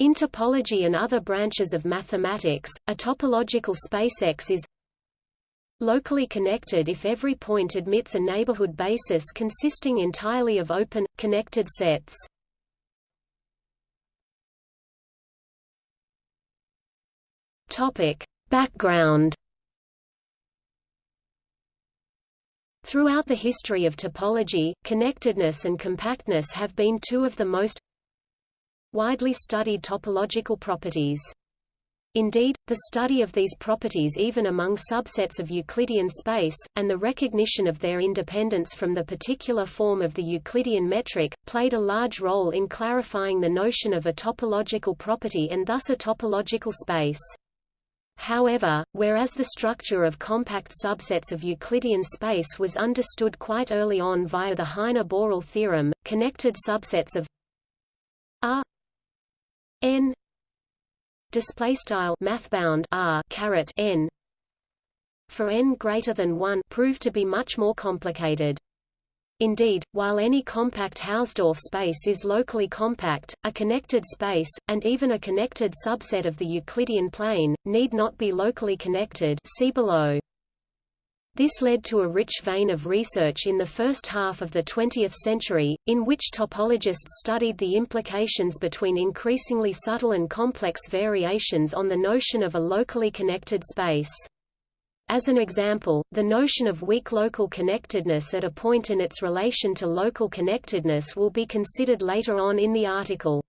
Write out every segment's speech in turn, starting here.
In topology and other branches of mathematics, a topological space X is locally connected if every point admits a neighborhood basis consisting entirely of open, connected sets. Background Throughout the history of topology, connectedness and compactness have been two of the most widely studied topological properties. Indeed, the study of these properties even among subsets of Euclidean space, and the recognition of their independence from the particular form of the Euclidean metric, played a large role in clarifying the notion of a topological property and thus a topological space. However, whereas the structure of compact subsets of Euclidean space was understood quite early on via the Heine-Borel theorem, connected subsets of R n display style mathbound r caret n for n greater than 1 prove to be much more complicated. Indeed, while any compact Hausdorff space is locally compact, a connected space, and even a connected subset of the Euclidean plane, need not be locally connected see below. This led to a rich vein of research in the first half of the 20th century, in which topologists studied the implications between increasingly subtle and complex variations on the notion of a locally connected space. As an example, the notion of weak local connectedness at a point and its relation to local connectedness will be considered later on in the article.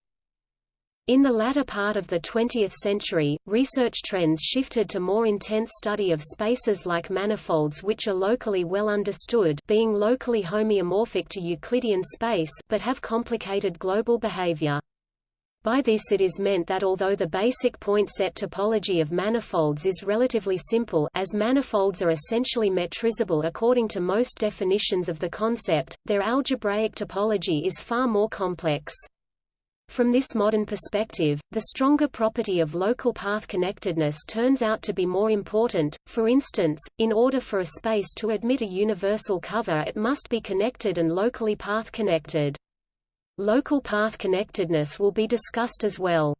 In the latter part of the 20th century, research trends shifted to more intense study of spaces like manifolds which are locally well understood being locally homeomorphic to Euclidean space but have complicated global behavior. By this it is meant that although the basic point set topology of manifolds is relatively simple as manifolds are essentially metrizable according to most definitions of the concept, their algebraic topology is far more complex. From this modern perspective, the stronger property of local path connectedness turns out to be more important. For instance, in order for a space to admit a universal cover it must be connected and locally path connected. Local path connectedness will be discussed as well.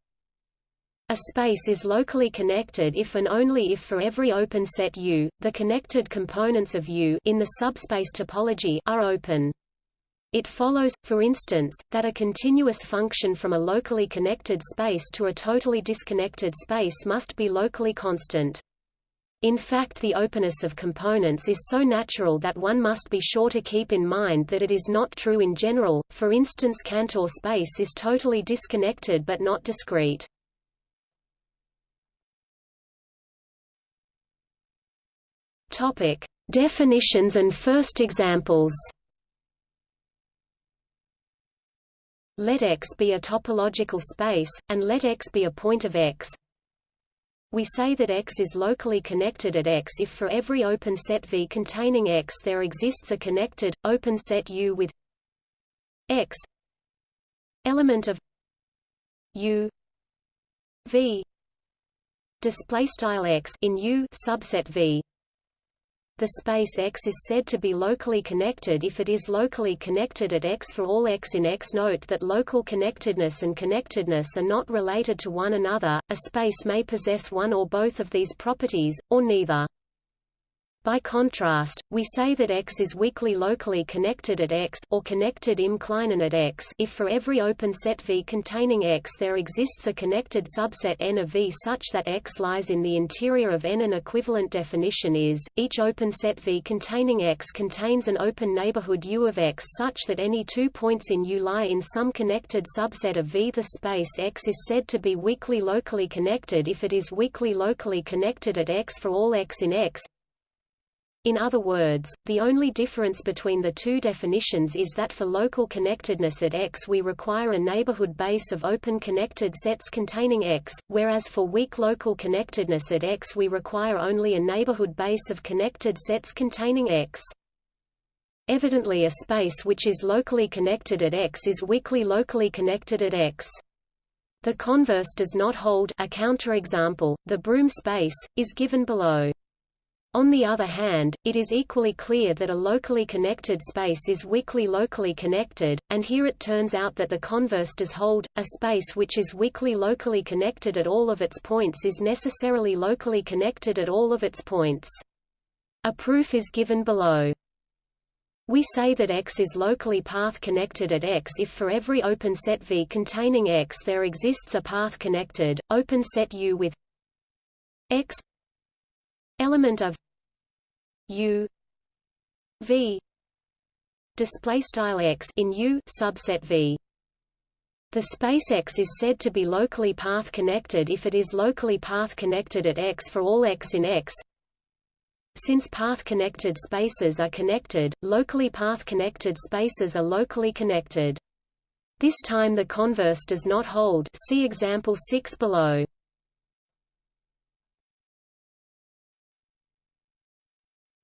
A space is locally connected if and only if for every open set U, the connected components of U in the subspace topology are open. It follows, for instance, that a continuous function from a locally connected space to a totally disconnected space must be locally constant. In fact the openness of components is so natural that one must be sure to keep in mind that it is not true in general, for instance Cantor space is totally disconnected but not discrete. Definitions and first examples Let X be a topological space, and let X be a point of X. We say that X is locally connected at X if for every open set V containing X there exists a connected, open set U with X element of U V display style X in U subset V the space X is said to be locally connected if it is locally connected at X for all X in X. Note that local connectedness and connectedness are not related to one another, a space may possess one or both of these properties, or neither. By contrast, we say that X is weakly locally connected at X or connected im at X if for every open set V containing X there exists a connected subset N of V such that X lies in the interior of N. An equivalent definition is, each open set V containing X contains an open neighborhood U of X such that any two points in U lie in some connected subset of V. The space X is said to be weakly locally connected if it is weakly locally connected at X for all X in X in other words, the only difference between the two definitions is that for local connectedness at X we require a neighborhood base of open connected sets containing X, whereas for weak local connectedness at X we require only a neighborhood base of connected sets containing X. Evidently a space which is locally connected at X is weakly locally connected at X. The converse does not hold a counterexample, the Broom space, is given below. On the other hand, it is equally clear that a locally connected space is weakly locally connected, and here it turns out that the converse does hold. A space which is weakly locally connected at all of its points is necessarily locally connected at all of its points. A proof is given below. We say that X is locally path connected at X if for every open set V containing X there exists a path connected, open set U with X element of U V display style X in U subset V the space X is said to be locally path connected if it is locally path connected at X for all X in X. Since path-connected spaces are connected, locally path-connected spaces are locally connected. This time the converse does not hold see example 6 below.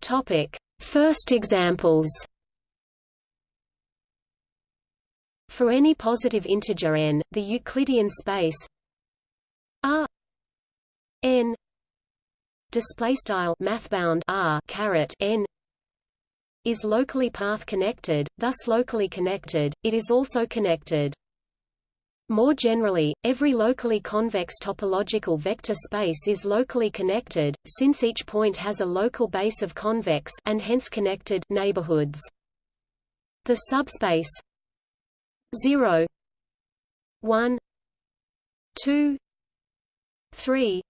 Topic: First examples. For any positive integer n, the Euclidean space R n display style mathbound R caret n is locally path connected, thus locally connected, it is also connected. More generally, every locally convex topological vector space is locally connected, since each point has a local base of convex and hence connected neighborhoods. The subspace 0 1 2 3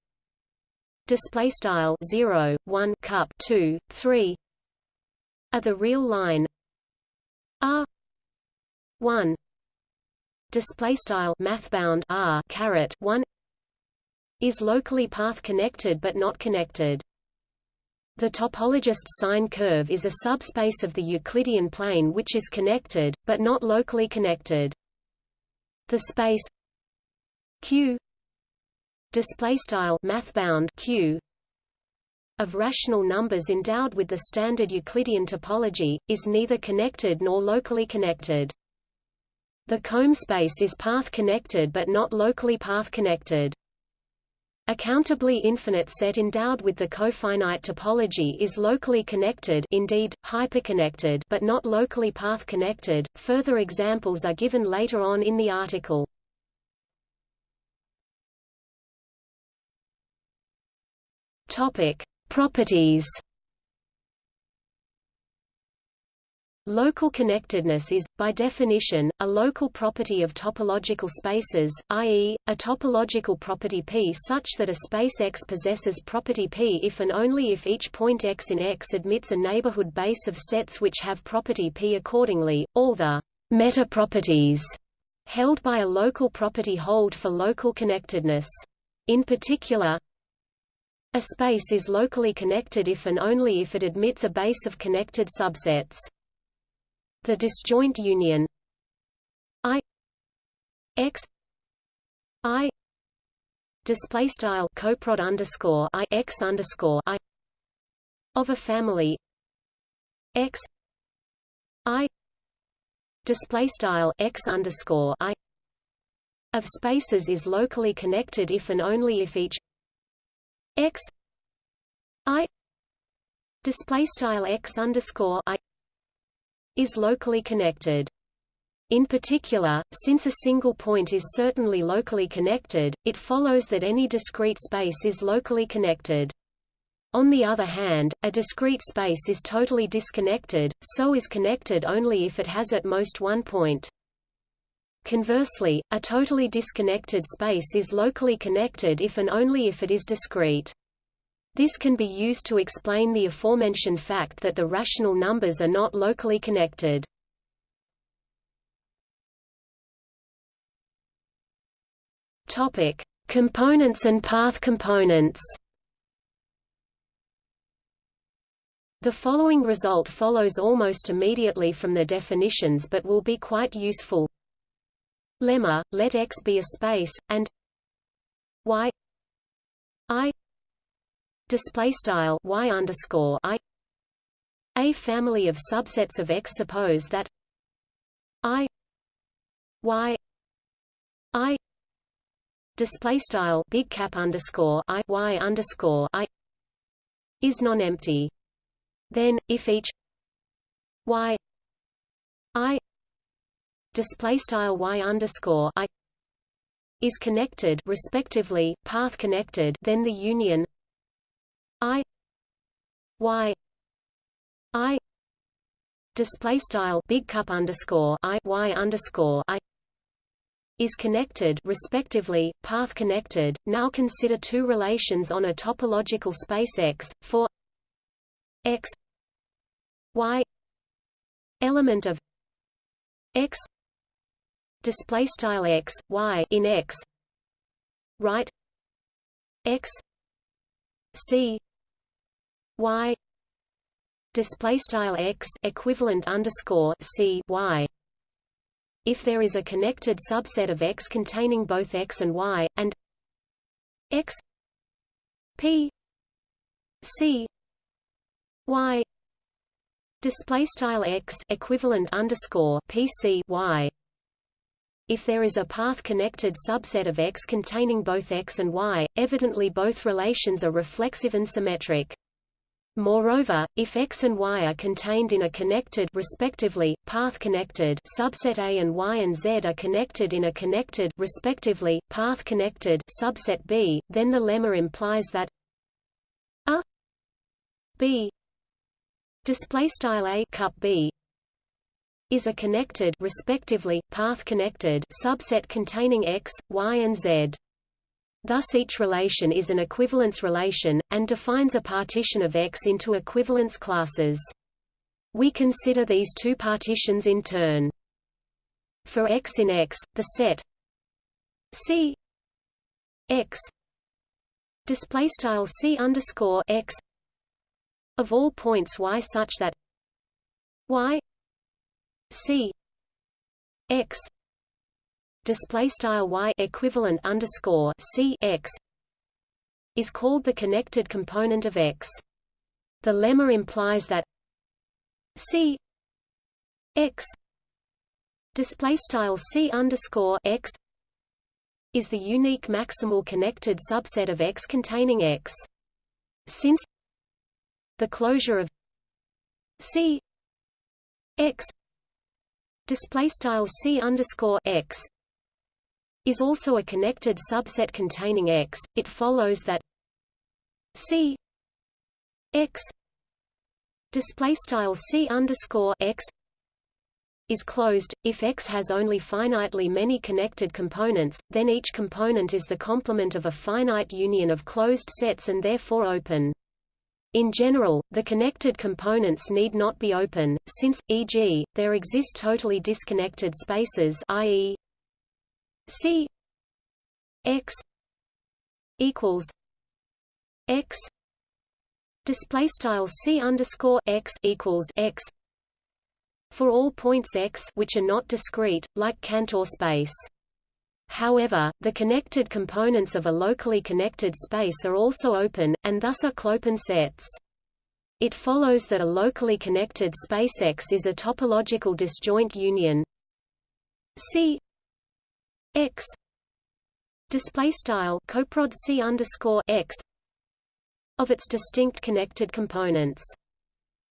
display style 0 1 cup 2 3 are the real line r 1 display style mathbound r caret 1 is locally path connected but not connected the topologist's sine curve is a subspace of the Euclidean plane which is connected, but not locally connected. The space Q display style mathbound Q of rational numbers endowed with the standard Euclidean topology is neither connected nor locally connected. The comb space is path-connected but not locally path-connected. A countably infinite set endowed with the cofinite topology is locally connected indeed, hyperconnected but not locally path-connected. Further examples are given later on in the article. Topic: Properties Local connectedness is, by definition, a local property of topological spaces, i.e., a topological property P such that a space X possesses property P if and only if each point X in X admits a neighborhood base of sets which have property P accordingly, all the meta-properties held by a local property hold for local connectedness. In particular, a space is locally connected if and only if it admits a base of connected subsets. The disjoint union I X I display style coprod underscore I X underscore I of a family X I display style X underscore I of spaces is locally connected if and only if each X I display style X underscore I is locally connected. In particular, since a single point is certainly locally connected, it follows that any discrete space is locally connected. On the other hand, a discrete space is totally disconnected, so is connected only if it has at most one point. Conversely, a totally disconnected space is locally connected if and only if it is discrete. This can be used to explain the aforementioned fact that the rational numbers are not locally connected. Topic: Components and path components. The following result follows almost immediately from the definitions but will be quite useful. Lemma, let X be a space, and Y I display style y underscore i a family of subsets of X. Suppose that i y i display style big cap underscore i y underscore i is non-empty. Then, if each y i display style y underscore i is connected respectively path connected then the union i y i display style big cup underscore i y underscore i is connected respectively path connected now consider two relations on a topological space x for x y element of x display style x y in x right x c y display style x equivalent underscore c y. If there is a connected subset of x containing both x and y and x p c y display style x equivalent underscore p c y if there is a path-connected subset of X containing both X and Y, evidently both relations are reflexive and symmetric. Moreover, if X and Y are contained in a connected respectively, path-connected subset A and Y and Z are connected in a connected respectively, path-connected subset B, then the lemma implies that A B display style A cup B is a connected respectively path-connected subset containing X, Y and Z. Thus each relation is an equivalence relation, and defines a partition of X into equivalence classes. We consider these two partitions in turn. For X in X, the set C X display style C underscore X of all points Y such that Y C X display style y equivalent underscore c x is called the connected component of X. The lemma implies that c x display style c underscore x is the unique maximal connected subset of X containing X. Since the closure of c x display style c underscore x is also a connected subset containing X, it follows that C X display style C underscore X is closed. If X has only finitely many connected components, then each component is the complement of a finite union of closed sets and therefore open. In general, the connected components need not be open, since, e.g., there exist totally disconnected spaces i.e. C x equals x display style C underscore x equals x for all points x which are not discrete, like Cantor space. However, the connected components of a locally connected space are also open, and thus are clopen sets. It follows that a locally connected space X is a topological disjoint union C x coprod c underscore x of its distinct connected components.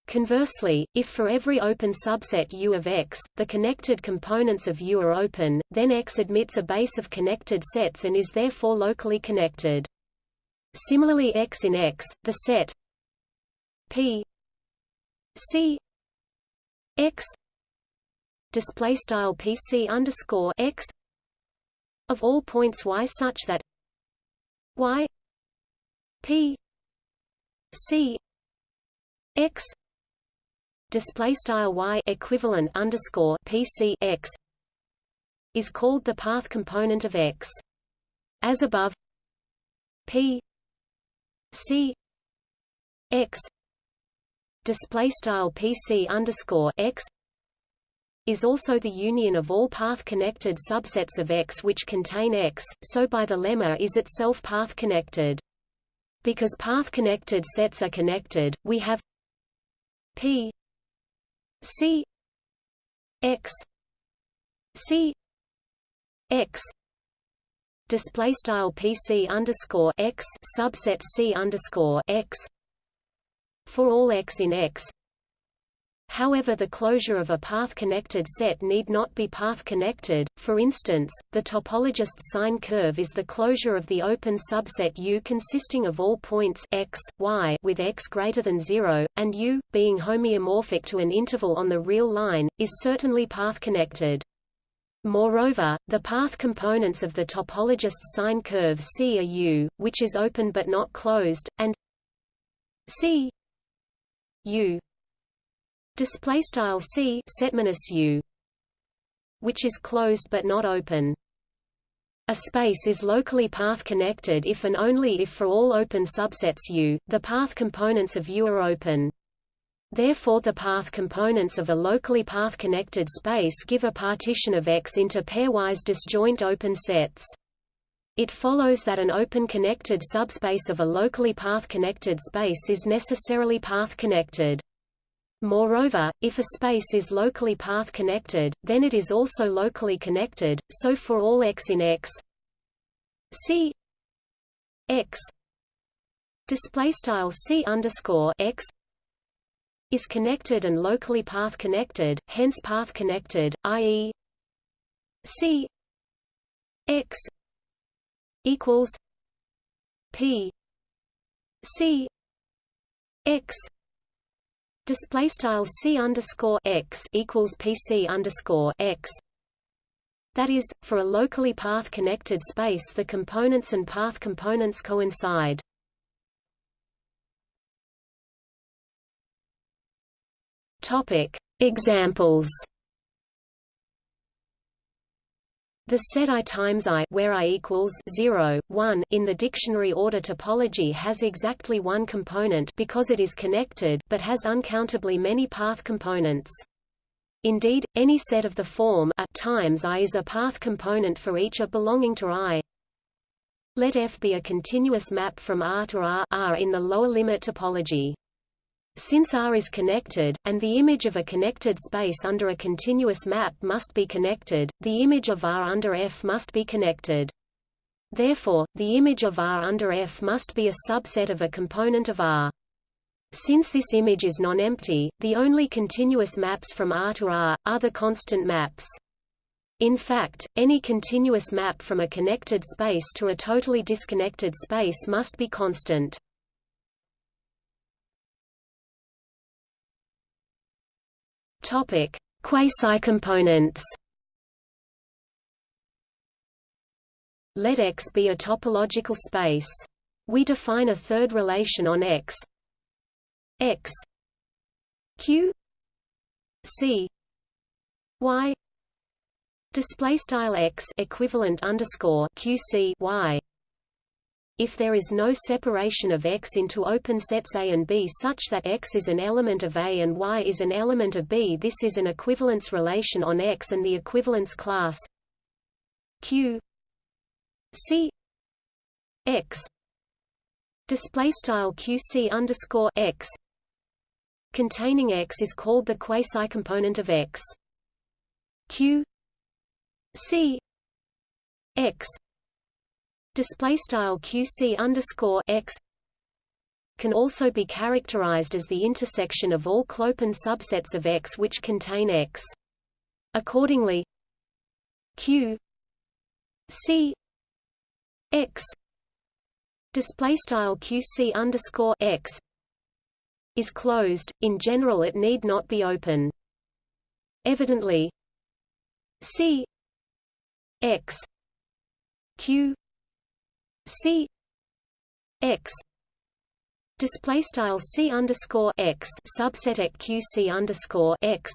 Conversely, if for every open subset U of X, the connected components of U are open, then X admits a base of connected sets and is therefore locally connected. Similarly X in X, the set P C X display style PC underscore X of all points y such that y p c x display style y equivalent underscore p c x is called the path component of x as above p c x display style pc underscore x is also the union of all path-connected subsets of X which contain X, so by the lemma is itself path-connected. Because path-connected sets are connected, we have P C X C X display style PC underscore X subset C underscore X for all x in X. However the closure of a path-connected set need not be path-connected, for instance, the topologist's sine curve is the closure of the open subset U consisting of all points x, y with x greater than 0, and U, being homeomorphic to an interval on the real line, is certainly path-connected. Moreover, the path components of the topologist's sine curve C are U, which is open but not closed, and C U display style C setminus U which is closed but not open a space is locally path connected if and only if for all open subsets U, the path components of U are open. Therefore the path components of a locally path-connected space give a partition of X into pairwise disjoint open sets. It follows that an open connected subspace of a locally path-connected space is necessarily path-connected. Moreover, if a space is locally path-connected, then it is also locally connected, so for all x in X C X is connected and locally path connected, hence path connected, i.e. C X equals P C X Display style c underscore x equals pc underscore x. That is, for a locally path-connected space, the components and path components coincide. Topic Examples The set I times I where I equals 0, 1 in the dictionary order topology has exactly one component because it is connected but has uncountably many path components. Indeed, any set of the form A times I is a path component for each A belonging to I. Let F be a continuous map from R to R, R in the lower limit topology. Since R is connected, and the image of a connected space under a continuous map must be connected, the image of R under F must be connected. Therefore, the image of R under F must be a subset of a component of R. Since this image is non-empty, the only continuous maps from R to R, are the constant maps. In fact, any continuous map from a connected space to a totally disconnected space must be constant. Topic: Quasi-components. Let X be a topological space. We define a third relation on X. X. Q. C. Y. Display style X equivalent underscore Q C Y if there is no separation of X into open sets A and B such that X is an element of A and Y is an element of B this is an equivalence relation on X and the equivalence class Q C X. Display style QC underscore X. Containing X is called the quasi-component of X. Q C X display style QC underscore X can also be characterized as the intersection of all clopen subsets of X which contain X. Accordingly, Q C X display style QC underscore X is closed. In general, it need not be open. Evidently, C X Q C X display style C underscore X subset X Q C underscore X.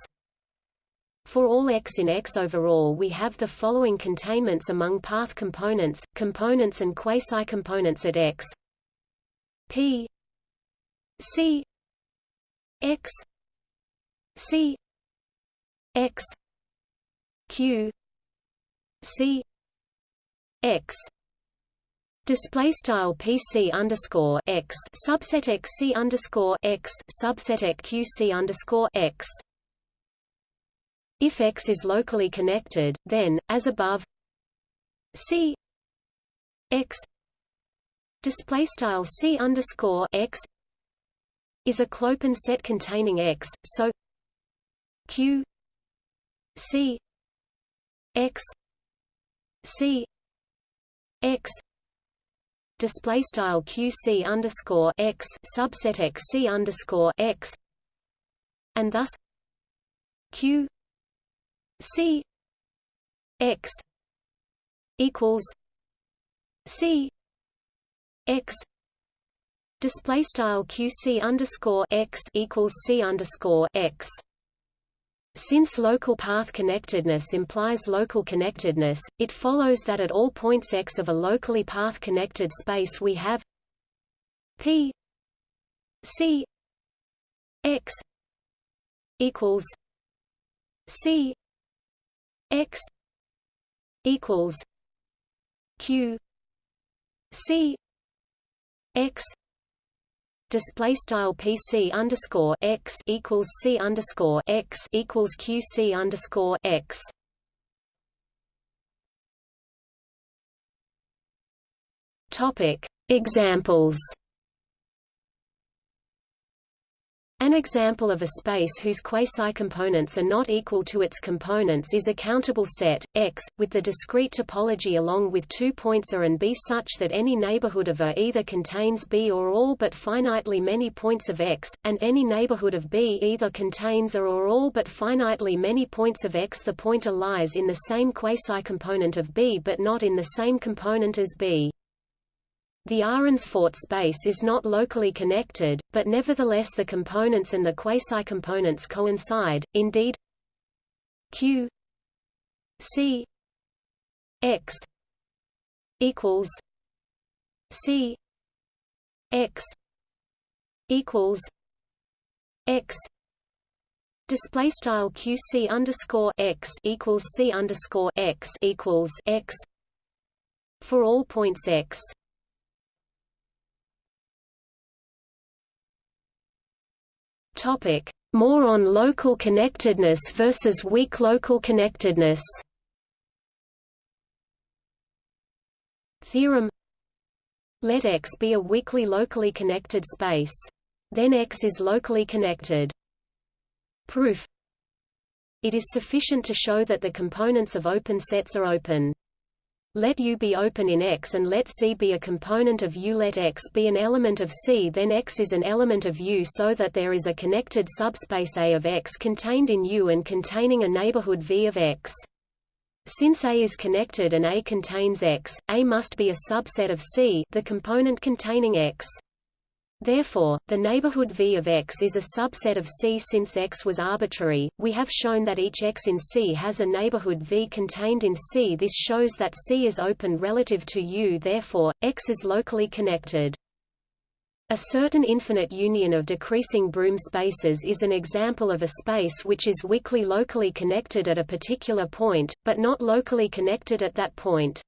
For all x in X overall we have the following containments among path components, components and quasi-components at X. P C X C X Q C X Display style PC underscore x subset x c underscore x subset QC underscore x. If x is locally connected, then, as above, c x display style c underscore x is a clopen set containing X, so Q C X C X display style QC underscore X subset X C underscore X and thus Q C X equals C X display style QC underscore X equals C underscore X since local path connectedness implies local connectedness, it follows that at all points x of a locally path-connected space we have p c x equals c x equals q c x display style PC underscore x equals C underscore x equals QC underscore x. Topic Examples An example of a space whose quasi-components are not equal to its components is a countable set, X, with the discrete topology along with two points A and B such that any neighborhood of A either contains B or all but finitely many points of X, and any neighborhood of B either contains A or all but finitely many points of X. The pointer lies in the same quasi-component of B but not in the same component as B. The Arens-Fort space is not locally connected, but nevertheless the components and the quasi-components coincide, indeed Q C X equals C X equals X display style QC underscore X equals C underscore X equals X for all points X Topic: More on local connectedness versus weak local connectedness. Theorem Let X be a weakly locally connected space. Then X is locally connected. Proof It is sufficient to show that the components of open sets are open. Let U be open in X and let C be a component of U. Let X be an element of C then X is an element of U so that there is a connected subspace A of X contained in U and containing a neighborhood V of X. Since A is connected and A contains X, A must be a subset of C the component containing X. Therefore, the neighborhood V of X is a subset of C since X was arbitrary. We have shown that each X in C has a neighborhood V contained in C. This shows that C is open relative to U. Therefore, X is locally connected. A certain infinite union of decreasing Broom spaces is an example of a space which is weakly locally connected at a particular point, but not locally connected at that point.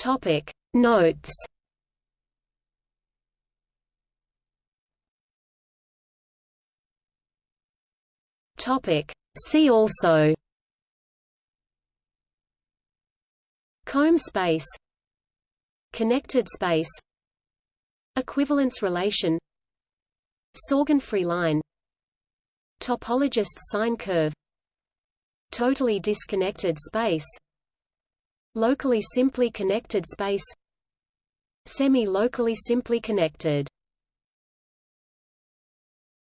Topic. Notes. Topic. See also. Comb space. Connected space. Equivalence relation. Sorgenfrey line. Topologist sine curve. Totally disconnected space Locally simply connected space Semi-locally simply connected